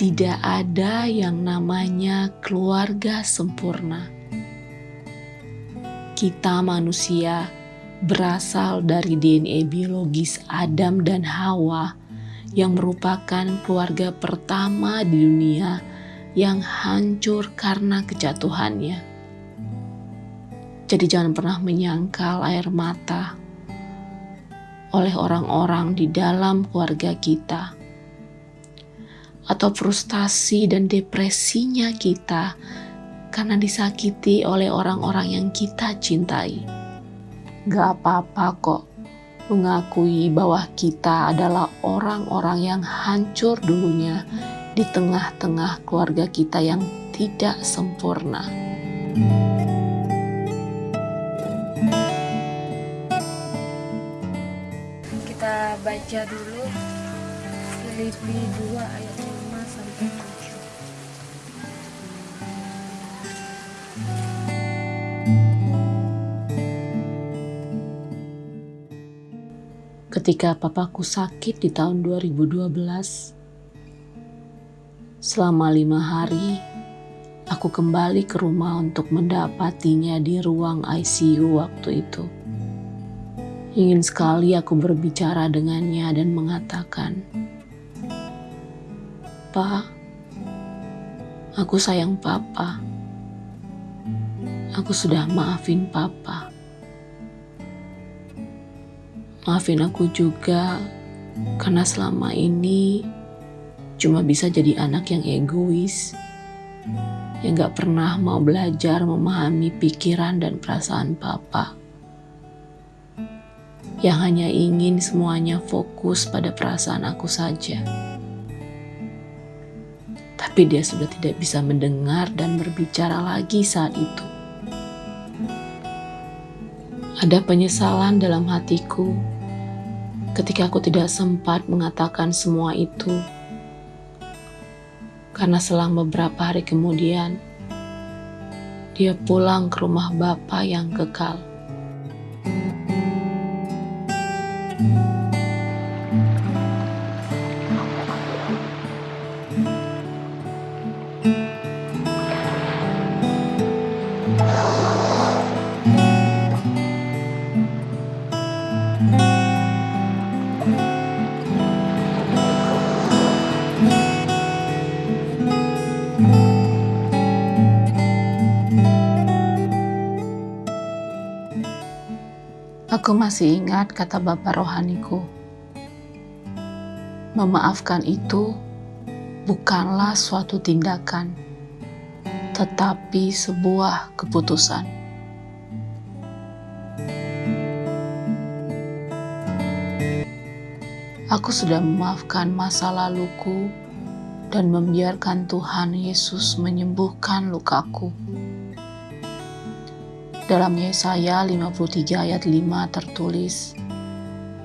Tidak ada yang namanya keluarga sempurna. Kita manusia berasal dari DNA biologis Adam dan Hawa yang merupakan keluarga pertama di dunia yang hancur karena kejatuhannya. Jadi jangan pernah menyangkal air mata oleh orang-orang di dalam keluarga kita atau frustasi dan depresinya kita karena disakiti oleh orang-orang yang kita cintai. Gak apa-apa kok mengakui bahwa kita adalah orang-orang yang hancur dulunya di tengah-tengah keluarga kita yang tidak sempurna. kita baca dulu Filipi 2 ayat Ketika papaku sakit di tahun 2012, selama lima hari, aku kembali ke rumah untuk mendapatinya di ruang ICU waktu itu. Ingin sekali aku berbicara dengannya dan mengatakan, Pak, aku sayang Papa. Aku sudah maafin Papa. Maafin aku juga karena selama ini cuma bisa jadi anak yang egois, yang gak pernah mau belajar memahami pikiran dan perasaan Papa yang hanya ingin semuanya fokus pada perasaan aku saja. Tapi dia sudah tidak bisa mendengar dan berbicara lagi saat itu. Ada penyesalan dalam hatiku ketika aku tidak sempat mengatakan semua itu. Karena selang beberapa hari kemudian, dia pulang ke rumah Bapak yang kekal. Aku masih ingat kata Bapak rohaniku. Memaafkan itu bukanlah suatu tindakan, tetapi sebuah keputusan. Aku sudah memaafkan masa laluku dan membiarkan Tuhan Yesus menyembuhkan lukaku. Dalam Yesaya 53 ayat 5 tertulis,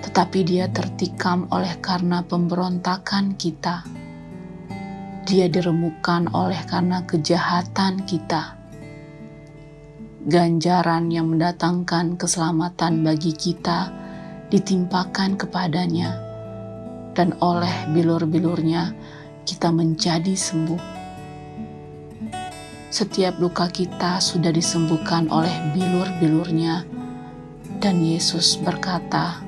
Tetapi dia tertikam oleh karena pemberontakan kita. Dia diremukkan oleh karena kejahatan kita. Ganjaran yang mendatangkan keselamatan bagi kita ditimpakan kepadanya, dan oleh bilur-bilurnya kita menjadi sembuh. Setiap luka kita sudah disembuhkan oleh bilur-bilurnya, dan Yesus berkata,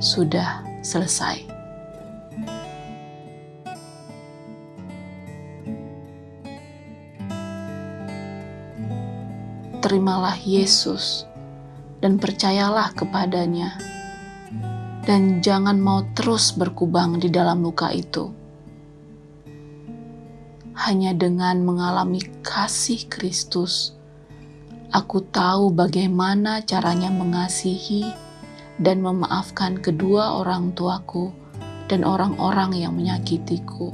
"Sudah selesai." Terimalah Yesus dan percayalah kepadanya, dan jangan mau terus berkubang di dalam luka itu. Hanya dengan mengalami kasih Kristus, aku tahu bagaimana caranya mengasihi dan memaafkan kedua orang tuaku dan orang-orang yang menyakitiku.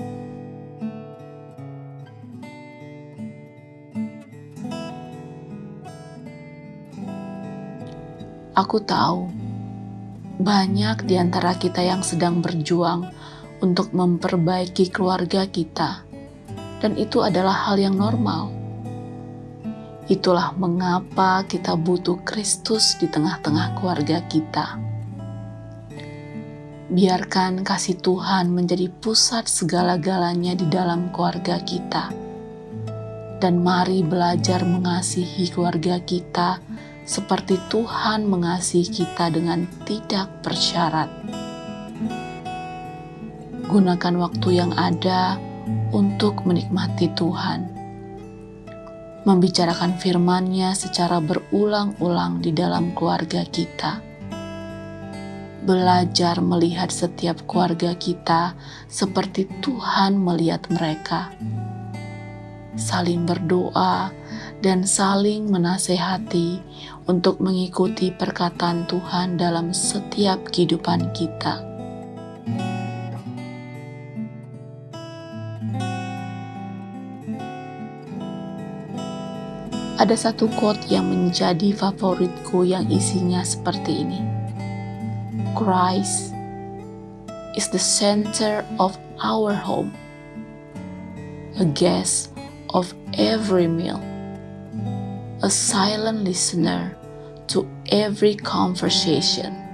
Aku tahu banyak di antara kita yang sedang berjuang untuk memperbaiki keluarga kita, dan itu adalah hal yang normal. Itulah mengapa kita butuh Kristus di tengah-tengah keluarga kita. Biarkan kasih Tuhan menjadi pusat segala-galanya di dalam keluarga kita, dan mari belajar mengasihi keluarga kita seperti Tuhan mengasihi kita dengan tidak bersyarat. Gunakan waktu yang ada untuk menikmati Tuhan, membicarakan firman-Nya secara berulang-ulang di dalam keluarga kita. Belajar melihat setiap keluarga kita seperti Tuhan melihat mereka. Saling berdoa, dan saling menasehati untuk mengikuti perkataan Tuhan dalam setiap kehidupan kita. Ada satu quote yang menjadi favoritku yang isinya seperti ini. Christ is the center of our home, a guest of every meal a silent listener to every conversation.